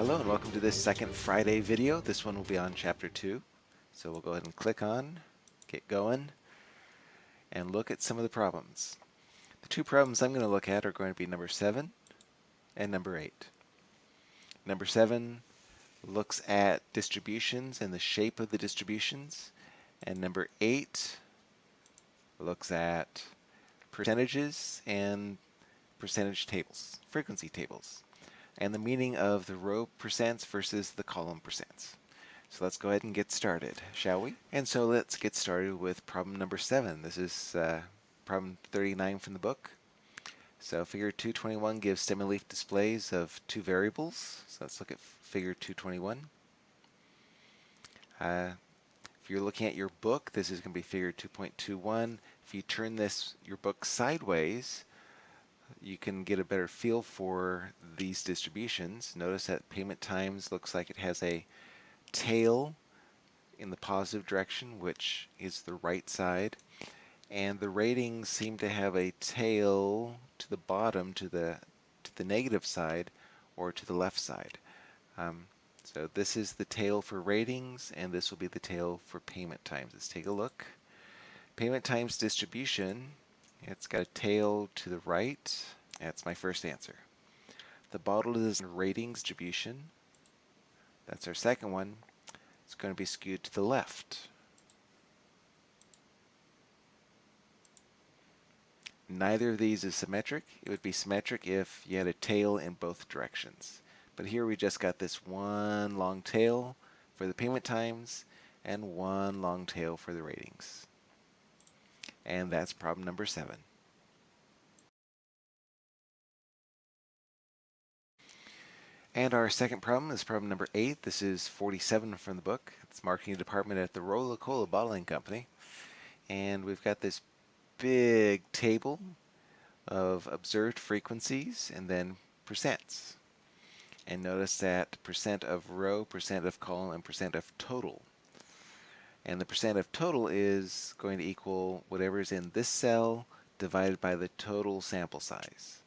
Hello and welcome to this second Friday video. This one will be on chapter 2. So we'll go ahead and click on, get going, and look at some of the problems. The two problems I'm going to look at are going to be number 7 and number 8. Number 7 looks at distributions and the shape of the distributions, and number 8 looks at percentages and percentage tables, frequency tables and the meaning of the row percents versus the column percents. So let's go ahead and get started, shall we? And so let's get started with problem number seven. This is uh, problem 39 from the book. So figure 221 gives stem and leaf displays of two variables. So let's look at figure 221. Uh, if you're looking at your book, this is going to be figure 2.21. If you turn this your book sideways, you can get a better feel for these distributions. Notice that payment times looks like it has a tail in the positive direction, which is the right side. And the ratings seem to have a tail to the bottom, to the, to the negative side, or to the left side. Um, so this is the tail for ratings, and this will be the tail for payment times. Let's take a look. Payment times distribution it's got a tail to the right. That's my first answer. The bottle is ratings distribution. That's our second one. It's going to be skewed to the left. Neither of these is symmetric. It would be symmetric if you had a tail in both directions. But here we just got this one long tail for the payment times and one long tail for the ratings and that's problem number seven. And our second problem is problem number eight. This is 47 from the book. It's marketing department at the Rola-Cola Bottling Company. And we've got this big table of observed frequencies and then percents. And notice that percent of row, percent of column, and percent of total and the percent of total is going to equal whatever is in this cell divided by the total sample size.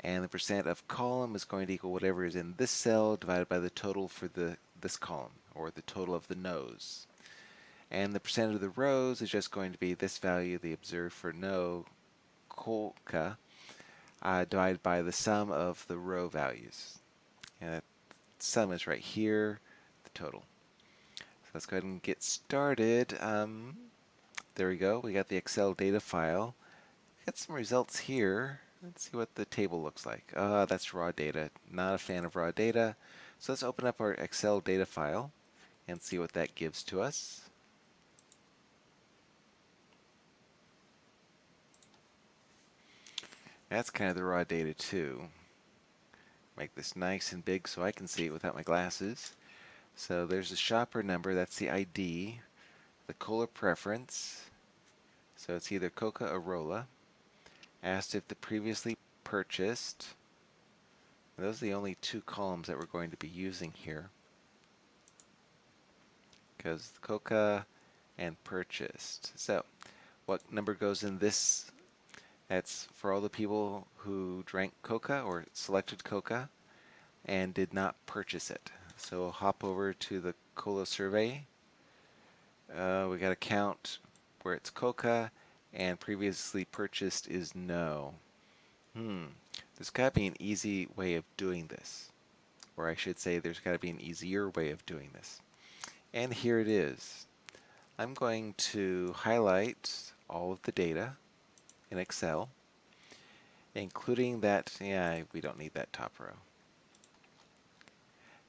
And the percent of column is going to equal whatever is in this cell divided by the total for the this column, or the total of the no's. And the percent of the rows is just going to be this value, the observed for no colca, uh, divided by the sum of the row values. And that sum is right here, the total let's go ahead and get started. Um, there we go. We got the Excel data file. Got some results here. Let's see what the table looks like. Uh, that's raw data. Not a fan of raw data. So let's open up our Excel data file and see what that gives to us. That's kind of the raw data too. Make this nice and big so I can see it without my glasses. So there's the shopper number, that's the ID, the cola preference, so it's either Coca or Rola. Asked if the previously purchased, those are the only two columns that we're going to be using here. Because Coca and purchased. So what number goes in this? That's for all the people who drank Coca or selected Coca and did not purchase it. So we'll hop over to the COLA survey. Uh, we got a count where it's COCA and previously purchased is no. Hmm, there's got to be an easy way of doing this. Or I should say there's got to be an easier way of doing this. And here it is. I'm going to highlight all of the data in Excel, including that, yeah, we don't need that top row.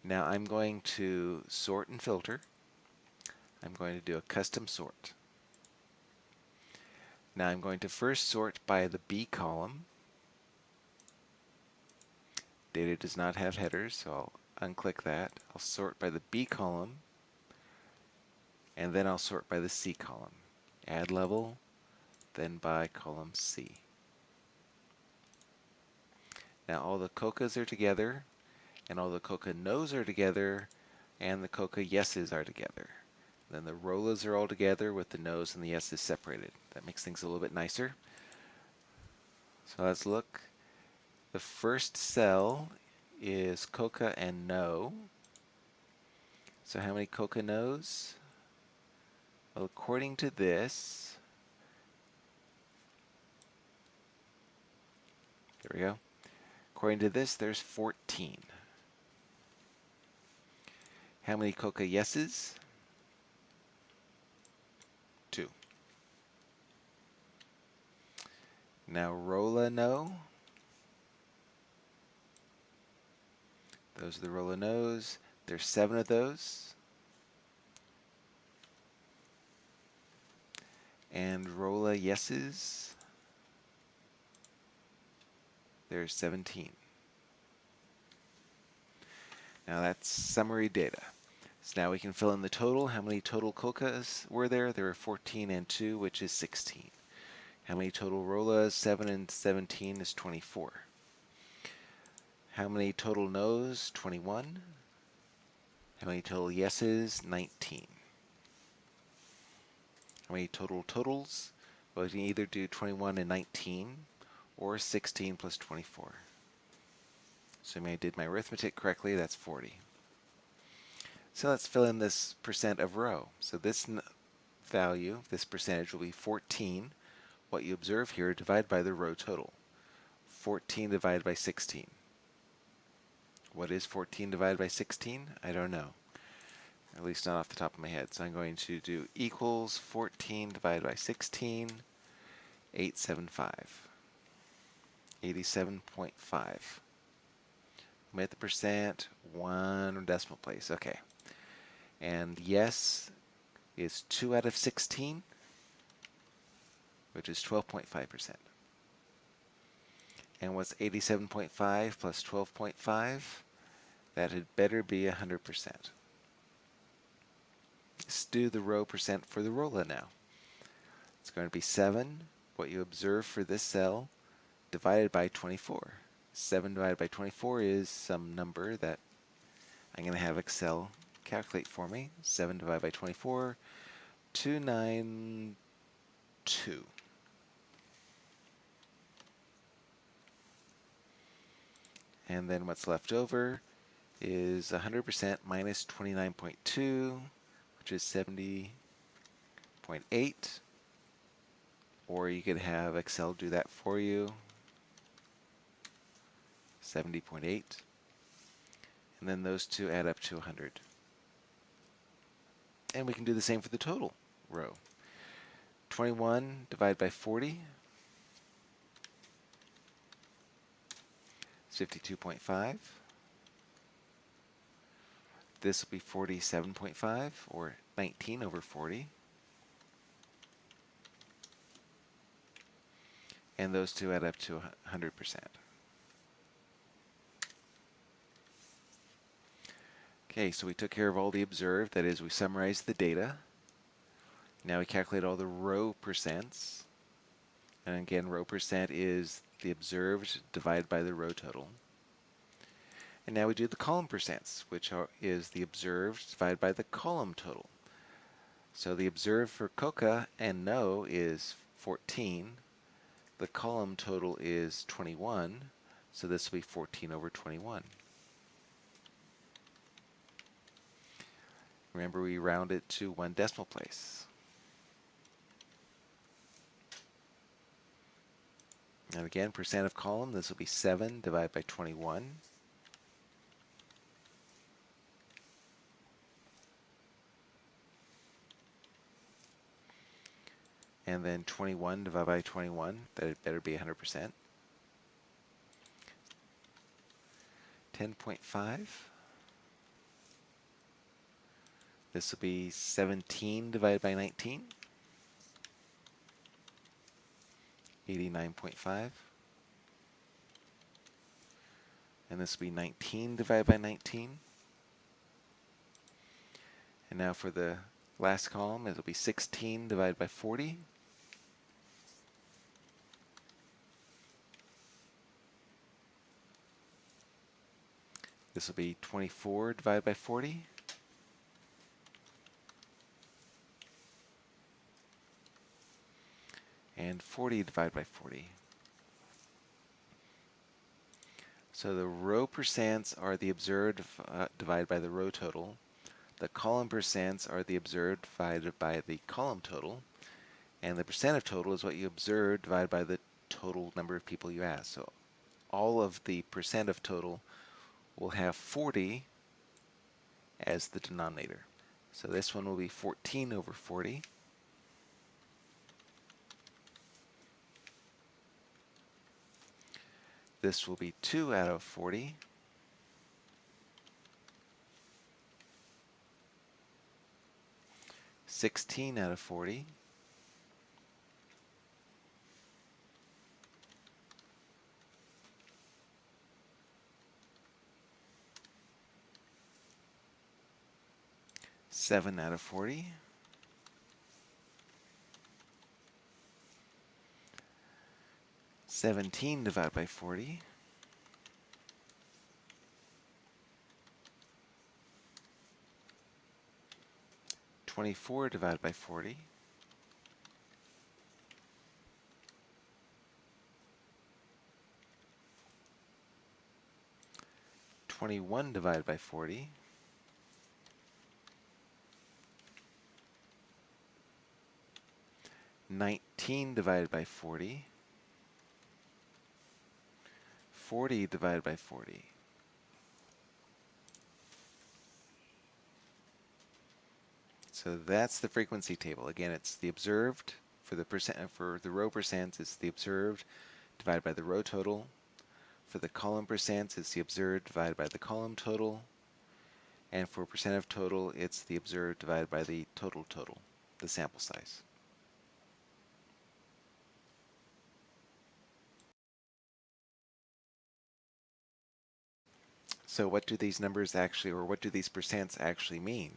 Now I'm going to sort and filter. I'm going to do a custom sort. Now I'm going to first sort by the B column. Data does not have headers, so I'll unclick that. I'll sort by the B column, and then I'll sort by the C column. Add level, then by column C. Now all the COCAs are together, and all the coca no's are together and the coca yeses are together. Then the rolas are all together with the no's and the yeses separated. That makes things a little bit nicer. So let's look. The first cell is coca and no. So how many coca no's? Well, according to this, there we go. According to this, there's 14. How many coca yeses? Two. Now Rola no. Those are the Rola no's. There's seven of those. And Rola yeses. There's 17. Now that's summary data. So now we can fill in the total. How many total cocas were there? There were 14 and 2, which is 16. How many total rolas? 7 and 17 is 24. How many total no's? 21. How many total yeses? 19. How many total totals? Well, we can either do 21 and 19 or 16 plus 24. Assuming I did my arithmetic correctly, that's 40. So let's fill in this percent of row. So this value, this percentage will be 14, what you observe here, divided by the row total. 14 divided by 16. What is 14 divided by 16? I don't know. At least not off the top of my head. So I'm going to do equals 14 divided by 16, 875. 87.5. Omit the percent, one decimal place. Okay. And yes is 2 out of 16, which is 12.5%. And what's 87.5 plus 12.5? That had better be 100%. Let's do the row percent for the Rola now. It's going to be 7, what you observe for this cell, divided by 24. 7 divided by 24 is some number that I'm going to have Excel calculate for me. 7 divided by 24, 292. And then what's left over is 100% minus 29.2, which is 70.8. Or you could have Excel do that for you. 70.8. And then those two add up to 100. And we can do the same for the total row. 21 divided by 40 is 52.5. This will be 47.5 or 19 over 40. And those two add up to 100%. Okay, so we took care of all the observed, that is we summarized the data. Now we calculate all the row percents. And again, row percent is the observed divided by the row total. And now we do the column percents, which are, is the observed divided by the column total. So the observed for coca and no is 14. The column total is 21, so this will be 14 over 21. Remember we round it to one decimal place. And again, percent of column, this will be 7 divided by 21. And then 21 divided by 21, that had better be 100%. 10.5. This will be 17 divided by 19. 89.5. And this will be 19 divided by 19. And now for the last column, it'll be 16 divided by 40. This will be 24 divided by 40. and 40 divided by 40. So the row percents are the observed uh, divided by the row total. The column percents are the observed divided by the column total. And the percent of total is what you observed divided by the total number of people you asked. So all of the percent of total will have 40 as the denominator. So this one will be 14 over 40. This will be 2 out of 40. Sixteen out of forty. Seven out of forty. Seventeen divided by forty. 24 divided by 40. Twenty-one divided by forty. Nineteen divided by forty. Forty divided by forty. So that's the frequency table. Again, it's the observed for the percent uh, for the row percents, it's the observed divided by the row total. For the column percents, it's the observed divided by the column total. And for percent of total, it's the observed divided by the total total, the sample size. So what do these numbers actually, or what do these percents actually mean?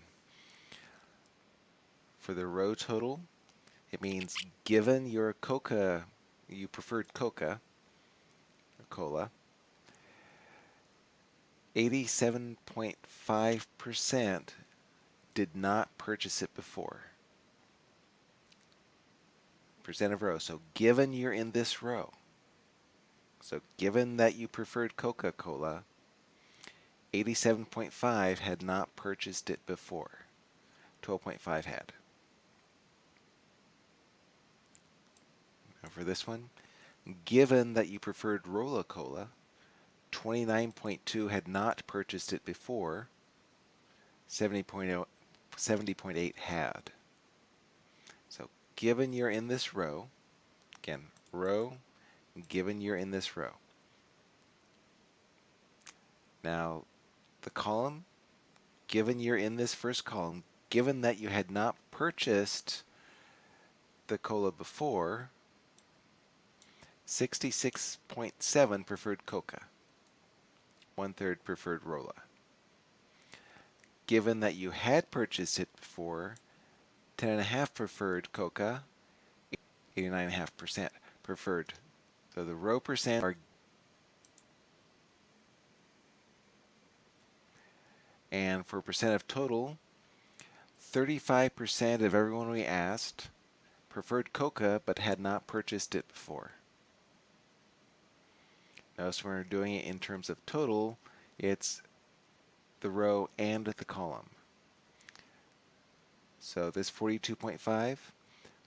for the row total, it means given your coca, you preferred coca, cola, 87.5% did not purchase it before. Percent of row. So given you're in this row, so given that you preferred Coca-Cola, 87.5 had not purchased it before. 12.5 had. for this one, given that you preferred Rola-Cola, 29.2 had not purchased it before, 70.8 70 had. So given you're in this row, again, row, given you're in this row. Now, the column, given you're in this first column, given that you had not purchased the cola before, 66.7 preferred Coca. One third preferred Rola. Given that you had purchased it before, 10.5 preferred Coca, 89.5% preferred. So the row percent are and for percent of total, 35% of everyone we asked preferred Coca but had not purchased it before. Notice when we're doing it in terms of total, it's the row and the column. So this 42.5,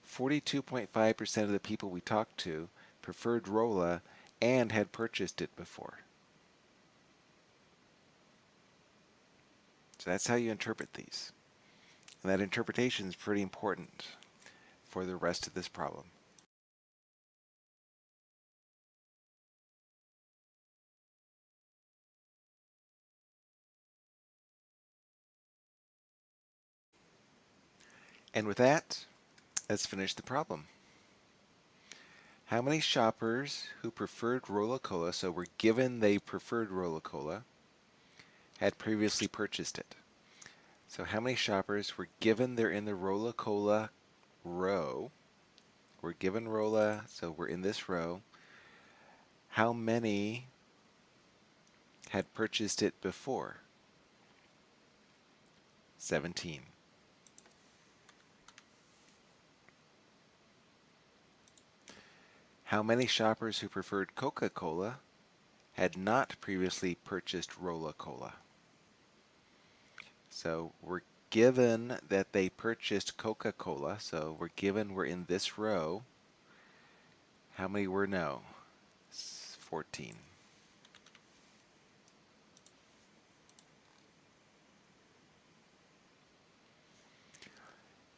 42.5% of the people we talked to preferred Rola and had purchased it before. So that's how you interpret these. And that interpretation is pretty important for the rest of this problem. And with that, let's finish the problem. How many shoppers who preferred Rola-Cola, so were given they preferred Rola-Cola, had previously purchased it? So how many shoppers were given they're in the Rola-Cola row, we're given Rola, so we're in this row, how many had purchased it before? 17. How many shoppers who preferred Coca-Cola had not previously purchased Rola-Cola. So we're given that they purchased Coca-Cola, so we're given we're in this row. How many were no? 14.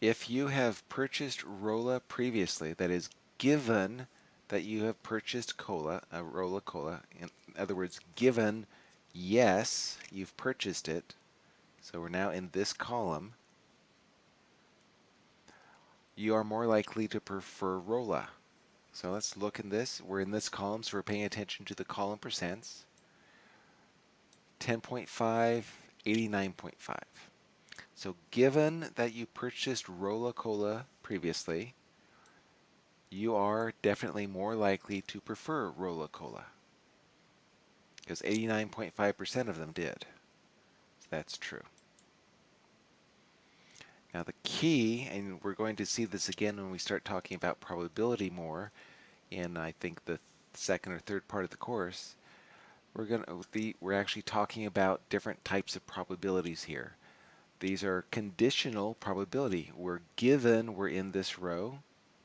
If you have purchased Rola previously, that is given that you have purchased cola, uh, a Rola-Cola, in other words, given yes, you've purchased it, so we're now in this column, you are more likely to prefer Rola. So let's look in this. We're in this column, so we're paying attention to the column percents. 10.5, 89.5. So given that you purchased Rola-Cola previously, you are definitely more likely to prefer Rola-Cola because 89.5% of them did. So that's true. Now the key, and we're going to see this again when we start talking about probability more in I think the second or third part of the course, we're going to we're actually talking about different types of probabilities here. These are conditional probability. We're given we're in this row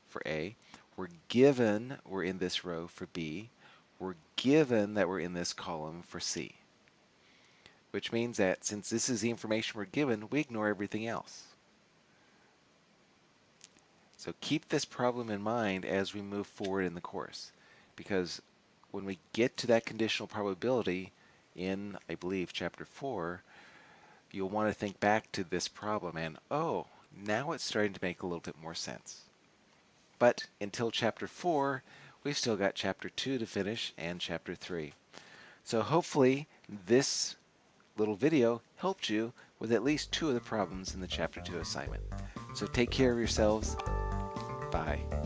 for A. We're given we're in this row for B. We're given that we're in this column for C. Which means that since this is the information we're given, we ignore everything else. So keep this problem in mind as we move forward in the course. Because when we get to that conditional probability in, I believe, chapter 4, you'll want to think back to this problem and, oh, now it's starting to make a little bit more sense. But until chapter 4, we've still got chapter 2 to finish and chapter 3. So hopefully this little video helped you with at least two of the problems in the chapter 2 assignment. So take care of yourselves. Bye.